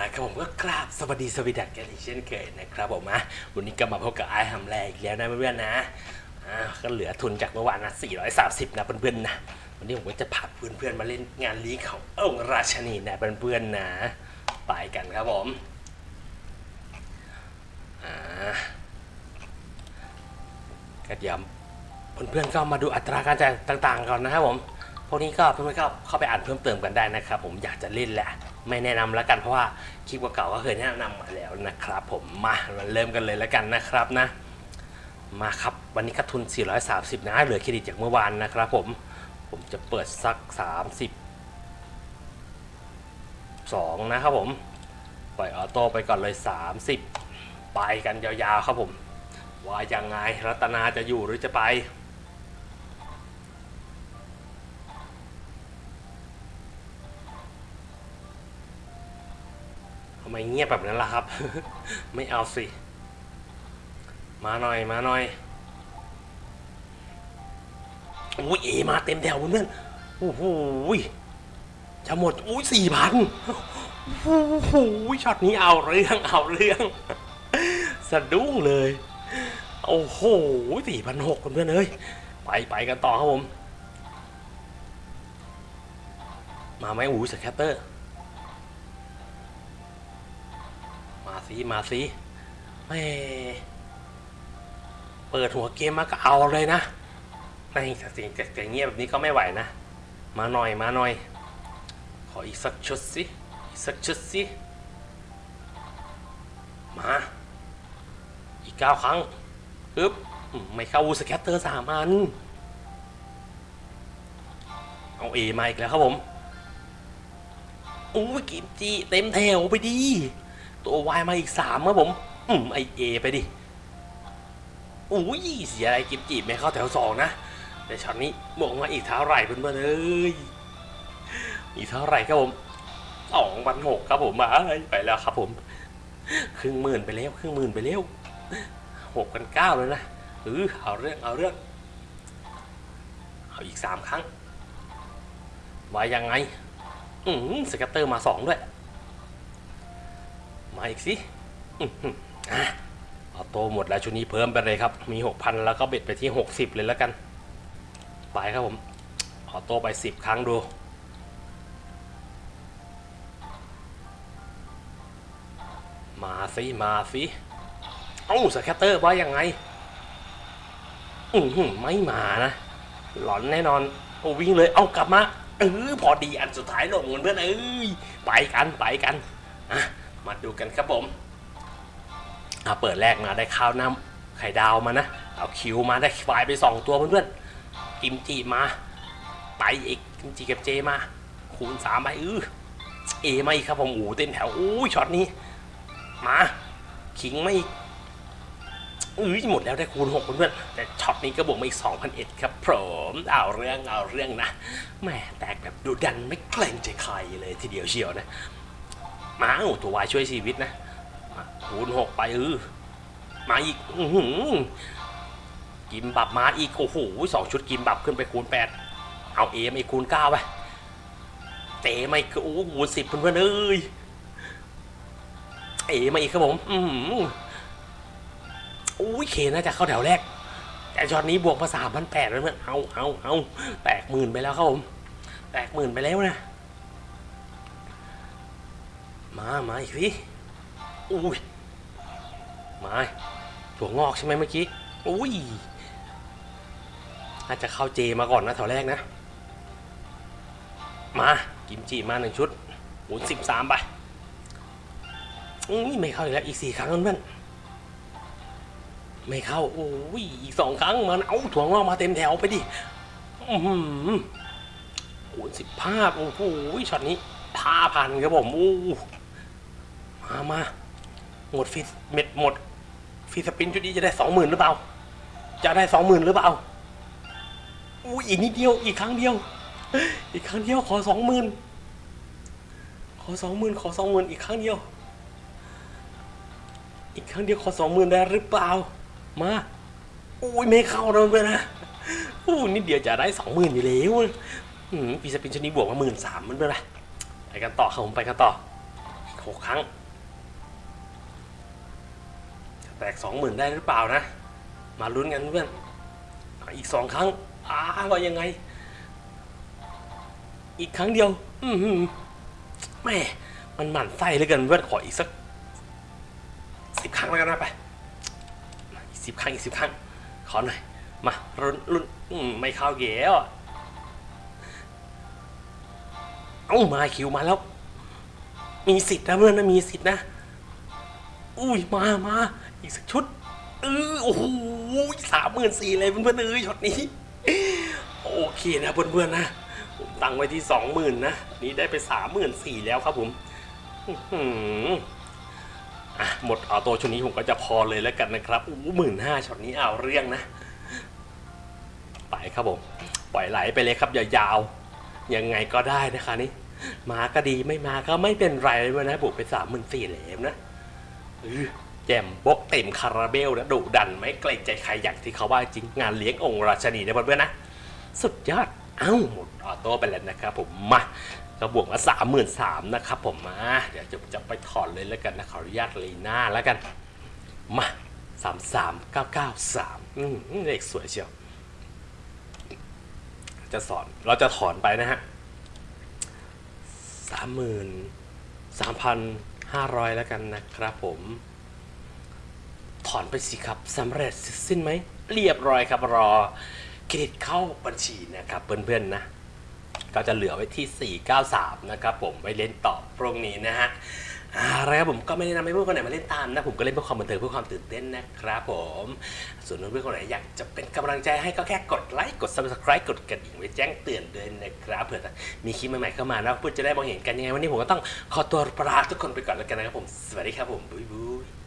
ละครับผมก็กราบสวัสดีสวีดัสกันอีกเช่นเคยนะครับผมนะวันนี้ก็มาพบกับไอ้หำแรอีกแล้วนะเพื่อนๆนะอ่าก็เหลือทุนจากเมื่อวานนะ430 นะเพื่อนๆนะวันนี้ผมก็จะพาเพื่อนๆมาเล่นงานลีกขององค์ราชนีนะเพื่อนๆนะไปกันครับผมอ่าก็เดี๋ยวเพื่อนๆก็มาดูอัตราการจ่ายต่างๆก่อนนะครับผมพวกนี้ก็เพื่อนๆก็เข้าไปอ่านเพิ่มเติมกันได้นะครับผมอยากจะเล่นแหละ ไม่แนะนำแล้วกันเพราะว่าคลิปเก่าๆก็เคยแนะนำมาแล้วนะครับ ผมมาเราเริ่มกันเลยแล้วกันนะครับนะ มาครับวันนี้ก็ทุน 430 นะ เหลือเครดิตจากเมื่อวานนะครับผมผมจะเปิดสัก 30 2 นะครับผม ปล่อยออโต้ไปก่อนเลย 30 ไปกันยาวๆครับผม ว่ายังไงรัตนาจะอยู่หรือจะไปำไมเงียบแบบนั้นล่ะครับ ไม่เอาสิ มาหน่อยมาหน่อยอุ้ยเอมาเต็มแถวเพื่อนโอ้โหจะหมดอุ้ยสี่พันโอ้โหช็อตนี้เอาเรื่องเอาเรื่อง สะดุ้งเลย โอ้โหสี่พันหกเพื่อนเอ้ยไปไปกันต่อครับผม มาไหมอู้สแคตเตอร์ สิมาสิแม่เปิดหัวเกมมาก็เอาเลยนะไม่แต่สิ่งแต่เงียบแบบนี้ก็ไม่ไหวนะ มาหน่อยมาหน่อย ขออีกสักชุดสิอีกสักชุดสิมาอีกเก้าครั้งปึ๊บไม่เข้าวูสแคตเตอร์สามอัน เอาเอมาอีกแล้วครับผมอู้ยกิมจิเต็มแถวไปดี ตัววายมาอีกสามครับผม อืมไอเอไปดิอุ้ยเสียอะไรกิมจิไม่เข้าแถวสองนะ แต่ช็อตนี้บวกมาอีกเท่าไหร่เพื่อนๆเอ้ยอีกเท่าไหร่ครับผมสองพันหกครับผมมาไปแล้วครับผม ครึ่งหมื่นไปแล้วครึ่งหมื่นไปแล้วหกพันเก้าเลยนะเออเอาเรื่องเอาเรื่อง เอาอีกสามครั้งว่ายังไง อืมสกัตเตอร์มาสองด้วย มาอีกสิอื้อหืออะออโต้หมดแล้วชุดนี้เพิ่มไปเลยครับ มี 6,000 แล้วก็เบ็ดไปที่ 60 เลยแล้วกัน ไปครับผม auto ไป 10 ครั้งดูมาสิมาสิเอ้า scatter ว่ายังไง อือหือไม่มานะ หลอนแน่นอนโอ้วิ่งเลยเอากลับมาเออพอดีอันสุดท้ายลงเพื่อนเอ้ยไปกันไปกันอะ มาดูกันครับผมเอะเปิดแรกมาได้ข้าวหน้ำไข่ดาวมานะ เอาคิวมาได้ควายไปสองตัวเพื่อนๆกิมจิมาไปอีกกิมจิกับเจมา คูณสามไปอื้อเอมาอีกครับผมโอ้เต็มแถวอู้ยช็อตนี้ มาขิงมาอีกอื้อหมดแล้วได้คูณหกเพื่อนๆแต่ช็อตนี้ก็บวกมาอีก2,001ครับผมเอาเรื่องเอาเรื่องนะแหม่แตกแบบดูดันไม่เกรงใจใครเลยทีเดียวเชียวนะ มาโอ้ตัววายช่วยชีวิตนะคูณหกไปเออมาอีกอืกิมบับมาอีก โอ้โหสองชุดกิมบับขึ้นไปคูณแปดเอาเอไมาอีกคูณเก้าไปเตะมาอีกโอ้คูณสิบเพื่อนๆเอ้ยเอมาอีกครับผม อือหือโอ้ยเคน่าจะเข้าแถวแรก แต่ช็อตนี้บวกมาสามพันแปดแล้วเพื่อนเอาเอาเอาแตกหมื่นไปแล้วครับผม แตกหมื่นไปแล้วนะ มามาอีกสิอุ้ยมาถั่วงอกใช่ไหมเมื่อกี้อุ้ยอาจจะเข้าเจมาก่อนนะแถวแรกนะ มากิมจิมาหนึ่งชุดหูสิบสามไปอุ้ยไม่เข้าอีกแล้วอีกสี่ครั้งเพื่อนไม่เข้าโอ้ยอีกสองครั้งมันเอาถั่วงอกมาเต็มแถวไปดิอือหือหูสิบห้าโอ้โหช็อตนี้ท่าพันครับผมอู้ มามาหมดฟิสเม็ดหมดฟีสปินชุดนี้จะได้สองหมื่นหรือเปล่า จะได้สองหมื่นหรือเปล่าอุ้ยอีกนิดเดียวอีกครั้งเดียว อีกครั้งเดียวขอสองหมื่นขอสองหมื่นขอสองหมื่นอีกครั้งเดียว อีกครั้งเดียวขอสองหมื่นได้หรือเปล่า มาอุ้ยไม่เข้าเลยเพื่อนนะอู้นิดเดียวจะได้สองหมื่นอยู่แล้วอืมฟีสปินชุดนี้บวกมาหมื่นสามมันเป็นไรไปกันต่อครับผมไปกันต่อหกครั้ง แตกสองหมื่นได้หรือเปล่านะ มาลุ้นกันเพื่อนอีกสองครั้งอ้าว่ายังไง อีกครั้งเดียว อือหือแม่มันหมั่นไส้เหลยกันเพื่อนขออีกสักสิบครั้งแล้วกันนะไปอีกสิบครั้งอีกสิบครั้ง ขอหน่อยมาลุ้นลุ้นอืมไม่เข้าเกี่ยวเอ้ามาคิวมาแล้ว มีสิทธิ์นะเพื่อนนะมีสิทธิ์นะ อุ้ยมามา อีกสักชุดเออโอ้โหสามหมื่นสี่เลยเพื่อนๆเอ้ยช็อตนี้ โอเคนะเพื่อนๆนะผมตั้งไว้ที่สองหมื่นนะนี่ได้ไปสามหมื่นสี่แล้วครับผมอื้อหืออะหมดเอาตัวชุดนี้ผมก็จะพอเลยแล้วกันนะครับอู้หมื่นห้าช็อตนี้เอาเรื่องนะ ไปครับผม ปล่อยไหลไปเลยครับยาวๆยังไงก็ได้นะคะนี่มาก็ดีไม่มาก็ไม่เป็นไรเลยนะบุกไปสามหมื่นสี่แล้วนะเออ แจมบกเต็มคาราเบลนะดุดันไม่เกรงใจใครอย่างที่เขาว่าจริงงานเลี้ยงองค์ราชนีนะเพื่อนๆนะ สุดยอด เอ้าหมดออโต้ไปแล้วนะครับผมมาก็บวกมาสามหมื่นสามนะครับผมมาเดี๋ยวจะจะไปถอนเลยแล้วกันนะขออนุญาตลีน่าแล้วกัน มาสามสามเก้าเก้าสามเลขสวยเชียว จะสอนเราจะถอนไปนะฮะสามหมื่นสามพันห้าร้อยแล้วกันนะครับผม ถอนไปสิครับสำเร็จสิ้นไหม เรียบร้อยครับรอเครดิตเข้าบัญชีนะครับเพื่อนๆนะ ก็จะเหลือไว้ที่ 493 นะครับผมไว้เล่นต่อพรุ่งนี้นะฮะอะไรครับผมก็ไม่ได้นำให้เพื่อนคนไหนมาเล่นตามนะ ผมก็เล่นเพื่อความบันเทิงเพื่อความตื่นเต้นนะครับผม ส่วนเพื่อนคนไหนอยากจะเป็นกำลังใจให้ก็แค่กดไลค์กด subscribe กดกระดิ่งไว้แจ้งเตือนด้วยนะครับเผื่อมีคลิปใหม่ๆเข้ามานะเพื่อนจะได้มองเห็นกันยังไงวันนี้ผมก็ต้องขอตัวลาทุกคนไปก่อนแล้วกันนะครับผมสวัสดีครับผมบุยบุย